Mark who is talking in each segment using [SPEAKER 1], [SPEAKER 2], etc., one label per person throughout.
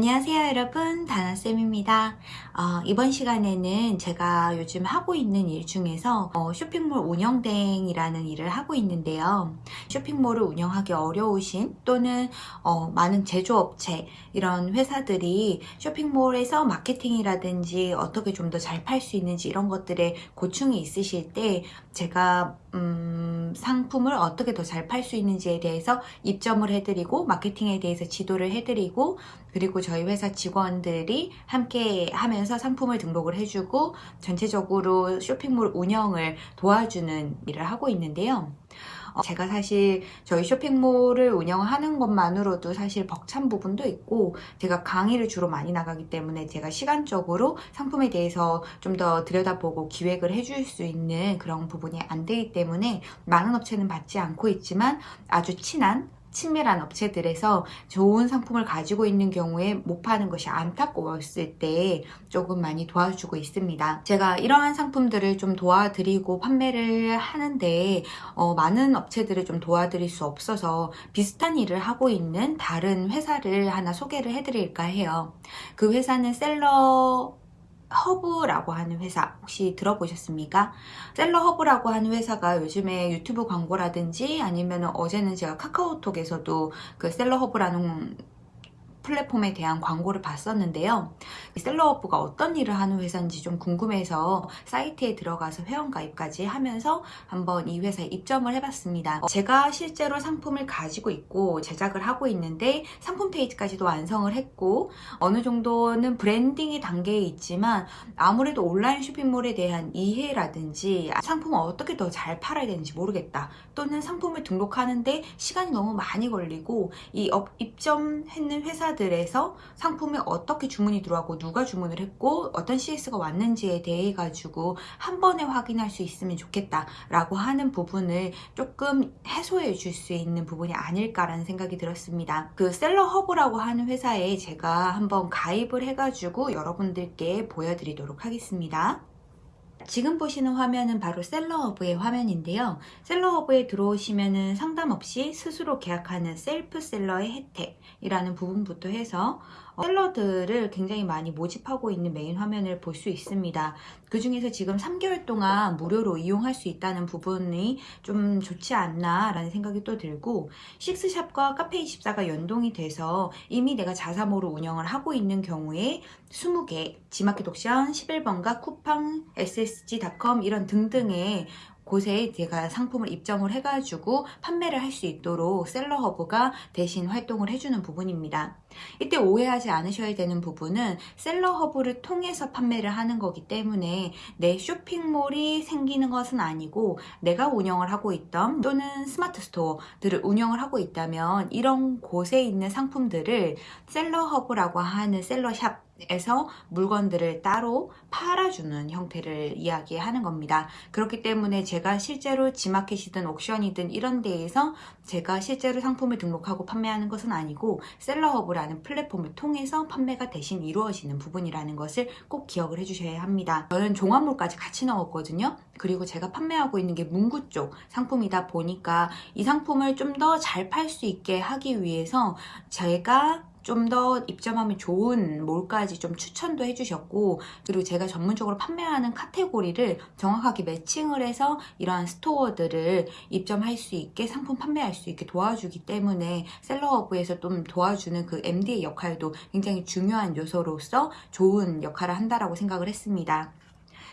[SPEAKER 1] 안녕하세요 여러분. 다나쌤입니다 어, 이번 시간에는 제가 요즘 하고 있는 일 중에서 어, 쇼핑몰 운영댕이라는 일을 하고 있는데요. 쇼핑몰을 운영하기 어려우신 또는 어, 많은 제조업체 이런 회사들이 쇼핑몰에서 마케팅이라든지 어떻게 좀 더 잘 팔 수 있는지 이런 것들에 고충이 있으실 때 제가 음, 상품을 어떻게 더 잘 팔 수 있는지에 대해서 입점을 해드리고 마케팅에 대해서 지도를 해드리고 그리고 저희 회사 직원들이 함께 하면 서 상품을 등록을 해주고 전체적으로 쇼핑몰 운영을 도와주는 일을 하고 있는데요. 어, 제가 사실 저희 쇼핑몰을 운영하는 것만으로도 사실 벅찬 부분도 있고 제가 강의를 주로 많이 나가기 때문에 제가 시간적으로 상품에 대해서 좀 더 들여다보고 기획을 해줄 수 있는 그런 부분이 안 되기 때문에 많은 업체는 받지 않고 있지만 아주 친한 친밀한 업체들에서 좋은 상품을 가지고 있는 경우에 못 파는 것이 안타까웠을 때 조금 많이 도와주고 있습니다. 제가 이러한 상품들을 좀 도와드리고 판매를 하는데 어, 많은 업체들을 좀 도와드릴 수 없어서 비슷한 일을 하고 있는 다른 회사를 하나 소개를 해드릴까 해요. 그 회사는 셀러 허브라고 하는 회사 혹시 들어보셨습니까? 셀러 허브라고 하는 회사가 요즘에 유튜브 광고라든지 아니면 어제는 제가 카카오톡에서도 그 셀러 허브라는 플랫폼에 대한 광고를 봤었는데요. 셀러허브가 어떤 일을 하는 회사인지 좀 궁금해서 사이트에 들어가서 회원가입까지 하면서 한번 이 회사에 입점을 해봤습니다. 제가 실제로 상품을 가지고 있고 제작을 하고 있는데 상품 페이지까지도 완성을 했고 어느 정도는 branding의 단계에 있지만 아무래도 온라인 쇼핑몰에 대한 이해라든지 상품을 어떻게 더 잘 팔아야 되는지 모르겠다 또는 상품을 등록하는데 시간이 너무 많이 걸리고 이 입점했는 회사들 회사들에서 상품이 어떻게 주문이 들어왔고 누가 주문을 했고 어떤 CS가 왔는지에 대해 가지고 한 번에 확인할 수 있으면 좋겠다 라고 하는 부분을 조금 해소해 줄 수 있는 부분이 아닐까라는 생각이 들었습니다. 그 셀러 허브라고 하는 회사에 제가 한번 가입을 해가지고 여러분들께 보여드리도록 하겠습니다. 지금 보시는 화면은 바로 셀러허브의 화면인데요. 셀러허브에 들어오시면 상담 없이 스스로 계약하는 self seller의 혜택이라는 부분부터 해서 seller들을 굉장히 많이 모집하고 있는 메인 화면을 볼 수 있습니다. 그 중에서 지금 3개월 동안 무료로 이용할 수 있다는 부분이 좀 좋지 않나 라는 생각이 또 들고 식스샵과 카페24가 연동이 돼서 이미 내가 자사몰로 운영을 하고 있는 경우에 20개, 지마켓 옥션, 11번가, 쿠팡, ssg.com 이런 등등의 곳에 제가 상품을 입점을 해가지고 판매를 할 수 있도록 셀러허브가 대신 활동을 해주는 부분입니다. 이때 오해하지 않으셔야 되는 부분은 셀러허브를 통해서 판매를 하는 거기 때문에 내 쇼핑몰이 생기는 것은 아니고 내가 운영을 하고 있던 또는 스마트 스토어들을 운영을 하고 있다면 이런 곳에 있는 상품들을 셀러허브라고 하는 seller shop에서 물건들을 따로 팔아주는 형태를 이야기하는 겁니다. 그렇기 때문에 제가 실제로 지마켓이든 옥션이든 이런 데에서 제가 실제로 상품을 등록하고 판매하는 것은 아니고 셀러허브라는 플랫폼을 통해서 판매가 대신 이루어지는 부분이라는 것을 꼭 기억을 해주셔야 합니다. 저는 종합몰까지 같이 넣었거든요. 그리고 제가 판매하고 있는 게 문구 쪽 상품이다 보니까 이 상품을 좀 더 잘 팔 수 있게 하기 위해서 제가 좀 더 입점하면 좋은 몰까지 좀 추천도 해주셨고 그리고 제가 전문적으로 판매하는 카테고리를 정확하게 매칭을 해서 이러한 스토어들을 입점할 수 있게 상품 판매할 수 있게 도와주기 때문에 셀러허브에서 좀 도와주는 그 MD의 역할도 굉장히 중요한 요소로서 좋은 역할을 한다라고 생각을 했습니다.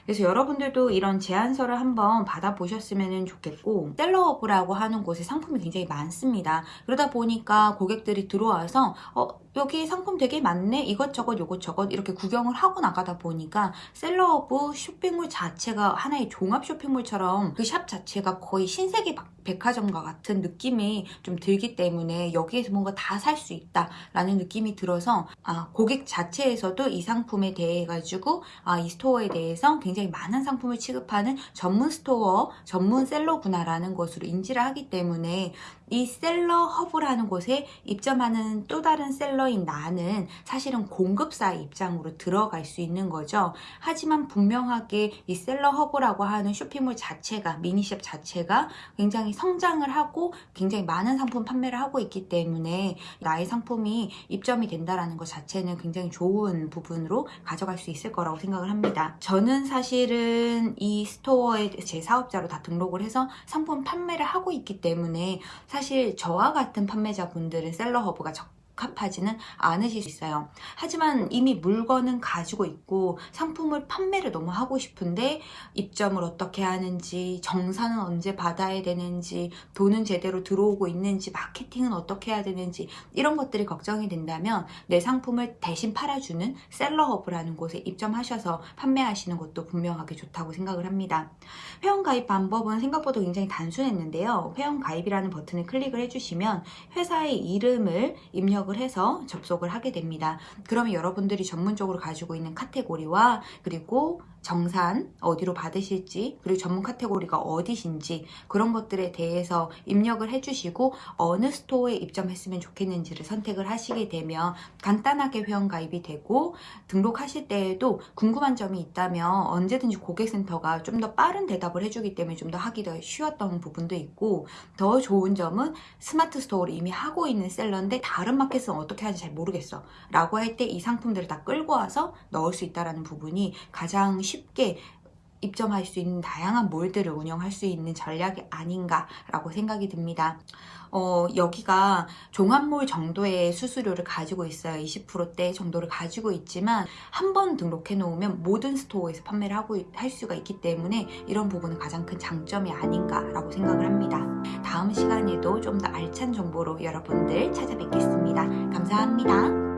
[SPEAKER 1] 그래서 여러분들도 이런 제안서를 한번 받아보셨으면 좋겠고 셀러업이라고 하는 곳에 상품이 굉장히 많습니다. 그러다 보니까 고객들이 들어와서 어, 여기 상품 되게 많네. 이것저것 요것저것 이렇게 구경을 하고 나가다 보니까 셀러허브 쇼핑몰 자체가 하나의 종합 쇼핑몰처럼 그 샵 자체가 거의 신세계 백화점과 같은 느낌이 좀 들기 때문에 여기에서 뭔가 다 살 수 있다 라는 느낌이 들어서 아, 고객 자체에서도 이 상품에 대해 가지고 아, 이 store에 대해서 굉장히 많은 상품을 취급하는 전문 store 전문 seller구나 라는 것으로 인지를 하기 때문에 이 셀러 허브라는 곳에 입점하는 또 다른 seller인 나는 사실은 공급사의 입장으로 들어갈 수 있는 거죠. 하지만 분명하게 이 셀러 허브라고 하는 쇼핑몰 자체가 mini shop 자체가 굉장히 성장을 하고 굉장히 많은 상품 판매를 하고 있기 때문에 나의 상품이 입점이 된다라는 것 자체는 굉장히 좋은 부분으로 가져갈 수 있을 거라고 생각을 합니다. 저는 사실은 이 store에 제 사업자로 다 등록을 해서 상품 판매를 하고 있기 때문에 사실 저와 같은 판매자분들은 셀러 허브가 적합하지는 않으실 수 있어요. 하지만 이미 물건은 가지고 있고 상품을 판매를 너무 하고 싶은데 입점을 어떻게 하는지 정산은 언제 받아야 되는지 돈은 제대로 들어오고 있는지 마케팅은 어떻게 해야 되는지 이런 것들이 걱정이 된다면 내 상품을 대신 팔아주는 셀러허브라는 곳에 입점하셔서 판매하시는 것도 분명하게 좋다고 생각을 합니다. 회원 가입 방법은 생각보다 굉장히 단순했는데요. 회원 가입이라는 버튼을 클릭을 해주시면 회사의 이름을 입력 을 해서 접속을 하게 됩니다. 그러면 여러분들이 전문적으로 가지고 있는 카테고리와 그리고 정산 어디로 받으실지 그리고 전문 카테고리가 어디신지 그런 것들에 대해서 입력을 해주시고 어느 스토어에 입점했으면 좋겠는지를 선택을 하시게 되면 간단하게 회원 가입이 되고 등록하실 때에도 궁금한 점이 있다면 언제든지 고객센터가 좀 더 빠른 대답을 해주기 때문에 좀 더 하기 더 쉬웠던 부분도 있고 더 좋은 점은 스마트 스토어를 이미 하고 있는 seller인데 다른 마켓은 어떻게 하는지 잘 모르겠어 라고 할 때 이 상품들을 다 끌고 와서 넣을 수 있다는 부분이 가장 쉽게 입점할 수 있는 다양한 몰들을 운영할 수 있는 전략이 아닌가라고 생각이 듭니다. 어, 여기가 종합몰 정도의 수수료를 가지고 있어요. 20%대 정도를 가지고 있지만 한 번 등록해 놓으면 모든 스토어에서 판매를 하고 할 수가 있기 때문에 이런 부분은 가장 큰 장점이 아닌가라고 생각을 합니다. 다음 시간에도 좀 더 알찬 정보로 여러분들 찾아뵙겠습니다. 감사합니다.